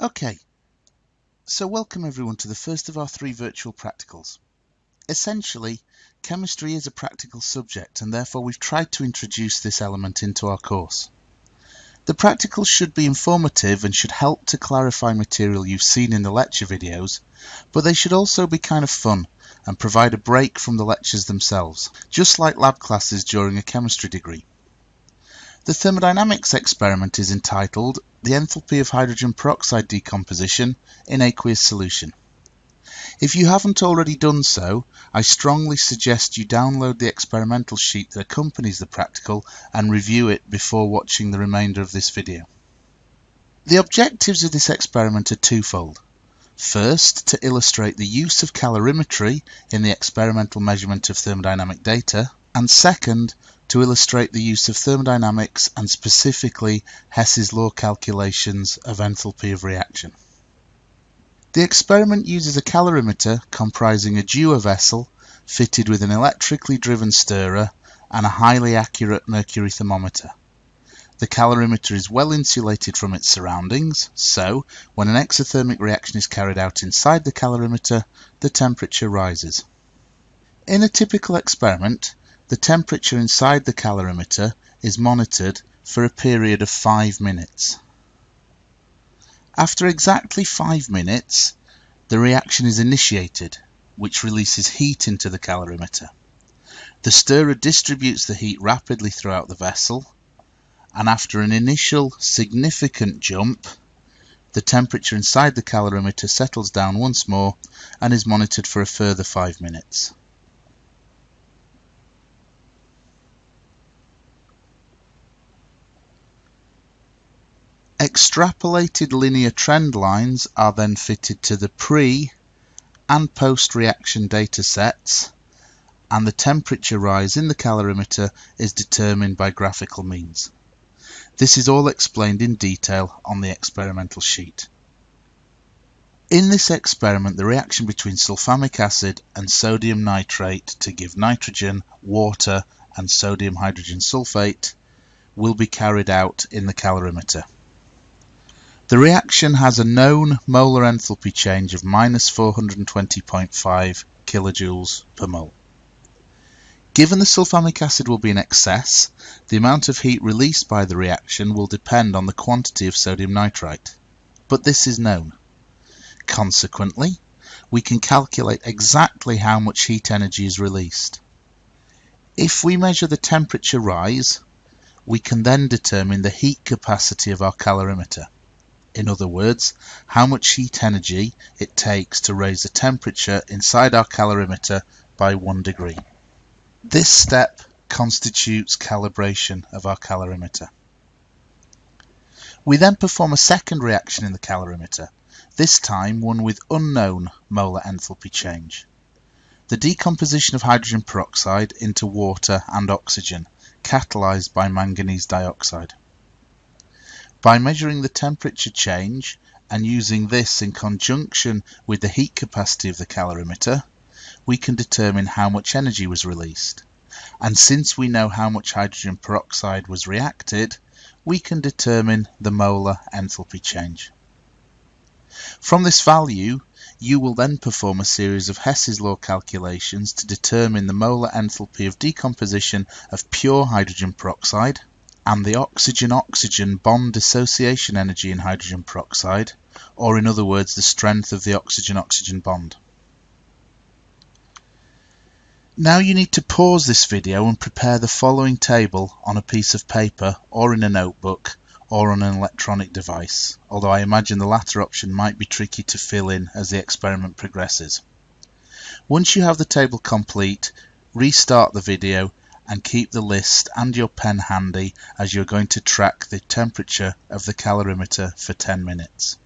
Okay, so welcome everyone to the first of our three virtual practicals. Essentially, chemistry is a practical subject and therefore we've tried to introduce this element into our course. The practicals should be informative and should help to clarify material you've seen in the lecture videos, but they should also be kind of fun and provide a break from the lectures themselves, just like lab classes during a chemistry degree. The thermodynamics experiment is entitled The Enthalpy of Hydrogen Peroxide Decomposition in Aqueous Solution. If you haven't already done so, I strongly suggest you download the experimental sheet that accompanies the practical and review it before watching the remainder of this video. The objectives of this experiment are twofold. First, to illustrate the use of calorimetry in the experimental measurement of thermodynamic data, and second, to illustrate the use of thermodynamics and specifically Hess's law calculations of enthalpy of reaction. The experiment uses a calorimeter comprising a Dewar vessel fitted with an electrically driven stirrer and a highly accurate mercury thermometer. The calorimeter is well insulated from its surroundings, so when an exothermic reaction is carried out inside the calorimeter, the temperature rises. In a typical experiment, the temperature inside the calorimeter is monitored for a period of 5 minutes. After exactly 5 minutes, the reaction is initiated, which releases heat into the calorimeter. The stirrer distributes the heat rapidly throughout the vessel, and after an initial significant jump, the temperature inside the calorimeter settles down once more and is monitored for a further 5 minutes. Extrapolated linear trend lines are then fitted to the pre and post-reaction data sets and the temperature rise in the calorimeter is determined by graphical means. This is all explained in detail on the experimental sheet. In this experiment, the reaction between sulfamic acid and sodium nitrite to give nitrogen, water and sodium hydrogen sulfate will be carried out in the calorimeter. The reaction has a known molar enthalpy change of minus 420.5 kilojoules per mole. Given the sulfamic acid will be in excess, the amount of heat released by the reaction will depend on the quantity of sodium nitrite. But this is known. Consequently, we can calculate exactly how much heat energy is released. If we measure the temperature rise, we can then determine the heat capacity of our calorimeter. In other words, how much heat energy it takes to raise the temperature inside our calorimeter by 1 degree. This step constitutes calibration of our calorimeter. We then perform a second reaction in the calorimeter, this time one with unknown molar enthalpy change. The decomposition of hydrogen peroxide into water and oxygen, catalyzed by manganese dioxide. By measuring the temperature change and using this in conjunction with the heat capacity of the calorimeter, we can determine how much energy was released. And since we know how much hydrogen peroxide was reacted, we can determine the molar enthalpy change. From this value, you will then perform a series of Hess's law calculations to determine the molar enthalpy of decomposition of pure hydrogen peroxide, and the oxygen-oxygen bond dissociation energy in hydrogen peroxide, or in other words the strength of the oxygen-oxygen bond. Now you need to pause this video and prepare the following table on a piece of paper or in a notebook or on an electronic device, although I imagine the latter option might be tricky to fill in as the experiment progresses. Once you have the table complete, restart the video and keep the list and your pen handy as you're going to track the temperature of the calorimeter for 10 minutes.